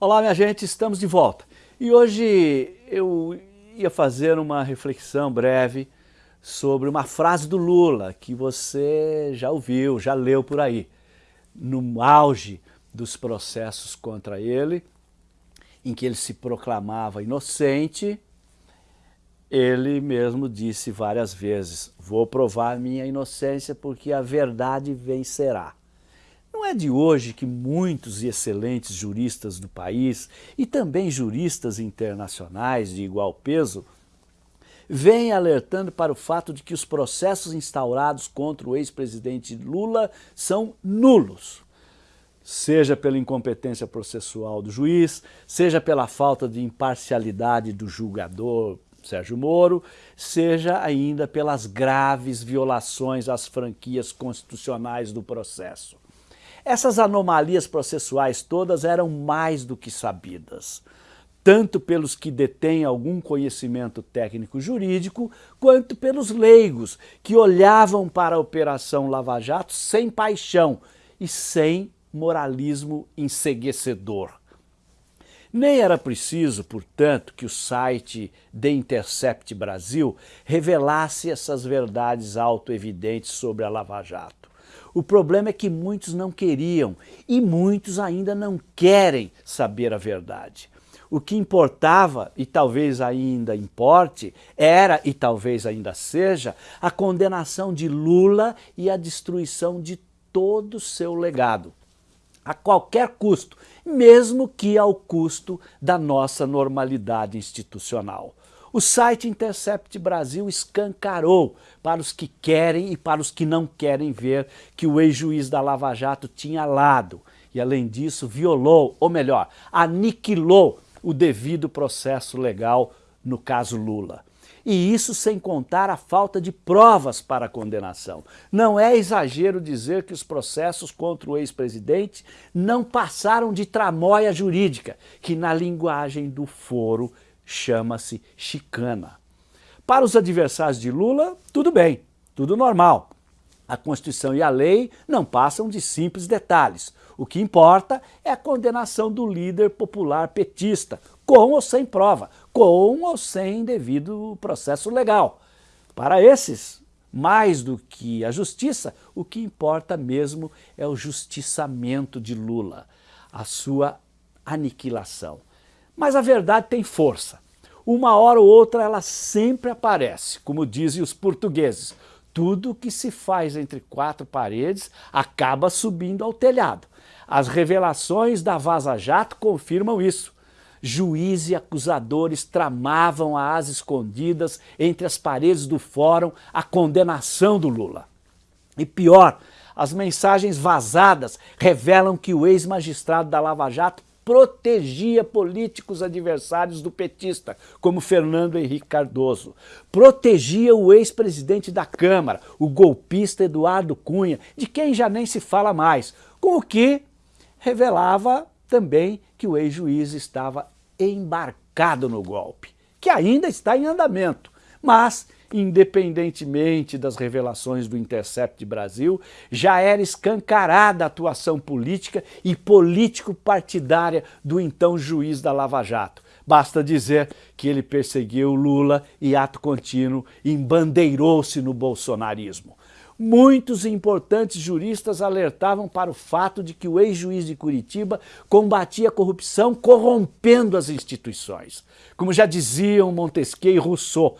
Olá, minha gente, estamos de volta. E hoje eu ia fazer uma reflexão breve sobre uma frase do Lula que você já ouviu, já leu por aí. No auge dos processos contra ele, em que ele se proclamava inocente, ele mesmo disse várias vezes, vou provar minha inocência porque a verdade vencerá. Não é de hoje que muitos e excelentes juristas do país e também juristas internacionais de igual peso vêm alertando para o fato de que os processos instaurados contra o ex-presidente Lula são nulos. Seja pela incompetência processual do juiz, seja pela falta de imparcialidade do julgador Sérgio Moro, seja ainda pelas graves violações às franquias constitucionais do processo. Essas anomalias processuais todas eram mais do que sabidas, tanto pelos que detêm algum conhecimento técnico jurídico, quanto pelos leigos, que olhavam para a Operação Lava Jato sem paixão e sem moralismo enseguecedor. Nem era preciso, portanto, que o site The Intercept Brasil revelasse essas verdades autoevidentes sobre a Lava Jato. O problema é que muitos não queriam e muitos ainda não querem saber a verdade. O que importava, e talvez ainda importe, era, e talvez ainda seja, a condenação de Lula e a destruição de todo o seu legado. A qualquer custo, mesmo que ao custo da nossa normalidade institucional. O site Intercept Brasil escancarou para os que querem e para os que não querem ver que o ex-juiz da Lava Jato tinha lado e, além disso, violou, ou melhor, aniquilou o devido processo legal no caso Lula. E isso sem contar a falta de provas para a condenação. Não é exagero dizer que os processos contra o ex-presidente não passaram de tramóia jurídica, que na linguagem do foro chama-se chicana. Para os adversários de Lula, tudo bem, tudo normal. A Constituição e a lei não passam de simples detalhes. O que importa é a condenação do líder popular petista, com ou sem prova, com ou sem devido processo legal. Para esses, mais do que a justiça, o que importa mesmo é o justiçamento de Lula, a sua aniquilação. Mas a verdade tem força. Uma hora ou outra ela sempre aparece, como dizem os portugueses. Tudo que se faz entre quatro paredes acaba subindo ao telhado. As revelações da Vaza Jato confirmam isso. Juiz e acusadores tramavam às escondidas entre as paredes do fórum a condenação do Lula. E pior, as mensagens vazadas revelam que o ex-magistrado da Lava Jato protegia políticos adversários do petista, como Fernando Henrique Cardoso. Protegia o ex-presidente da Câmara, o golpista Eduardo Cunha, de quem já nem se fala mais, com o que revelava também que o ex-juiz estava embarcado no golpe, que ainda está em andamento, mas independentemente das revelações do Intercept Brasil, já era escancarada a atuação política e político-partidária do então juiz da Lava Jato. Basta dizer que ele perseguiu Lula e, ato contínuo, embandeirou-se no bolsonarismo. Muitos importantes juristas alertavam para o fato de que o ex-juiz de Curitiba combatia a corrupção corrompendo as instituições. Como já diziam Montesquieu e Rousseau,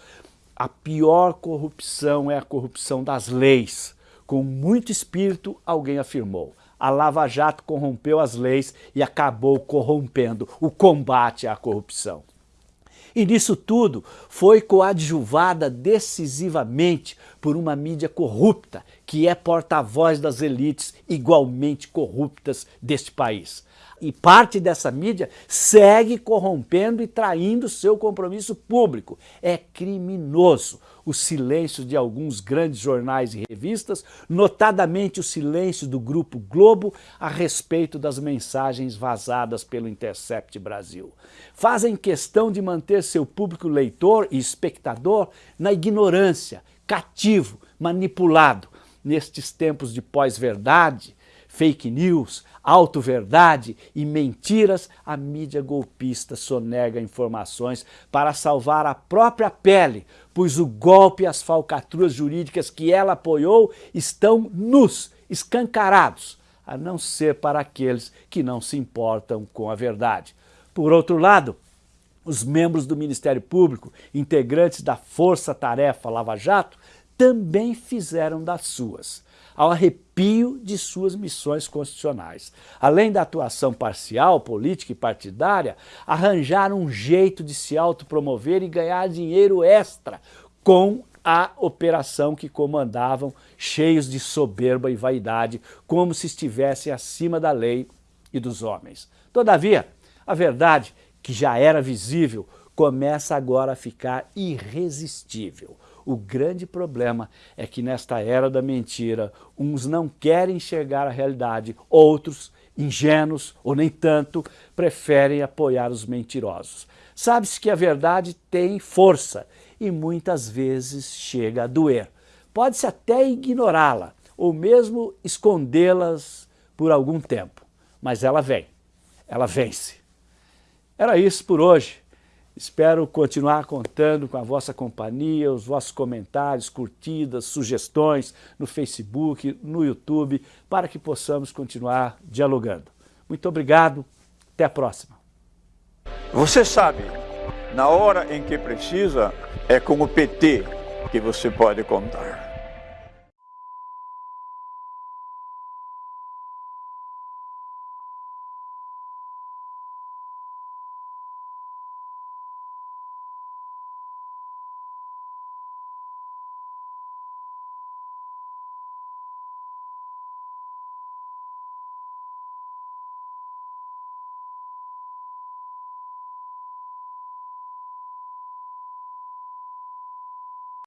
a pior corrupção é a corrupção das leis. Com muito espírito, alguém afirmou. A Lava Jato corrompeu as leis e acabou corrompendo o combate à corrupção. E nisso tudo foi coadjuvada decisivamente por uma mídia corrupta, que é porta-voz das elites igualmente corruptas deste país e parte dessa mídia segue corrompendo e traindo seu compromisso público. É criminoso o silêncio de alguns grandes jornais e revistas, notadamente o silêncio do Grupo Globo a respeito das mensagens vazadas pelo Intercept Brasil. Fazem questão de manter seu público leitor e espectador na ignorância, cativo, manipulado. Nestes tempos de pós-verdade, fake news, auto-verdade e mentiras, a mídia golpista sonega informações para salvar a própria pele, pois o golpe e as falcatruas jurídicas que ela apoiou estão nus, escancarados, a não ser para aqueles que não se importam com a verdade. Por outro lado, os membros do Ministério Público, integrantes da Força Tarefa Lava Jato, também fizeram das suas, ao arrepio de suas missões constitucionais. Além da atuação parcial, política e partidária, arranjaram um jeito de se autopromover e ganhar dinheiro extra com a operação que comandavam, cheios de soberba e vaidade, como se estivessem acima da lei e dos homens. Todavia, a verdade, que já era visível, começa agora a ficar irresistível. O grande problema é que nesta era da mentira, uns não querem enxergar a realidade, outros, ingênuos ou nem tanto, preferem apoiar os mentirosos. Sabe-se que a verdade tem força e muitas vezes chega a doer. Pode-se até ignorá-la ou mesmo escondê-las por algum tempo, mas ela vem, ela vence. Era isso por hoje. Espero continuar contando com a vossa companhia, os vossos comentários, curtidas, sugestões no Facebook, no YouTube, para que possamos continuar dialogando. Muito obrigado, até a próxima. Você sabe, na hora em que precisa, é com o PT que você pode contar.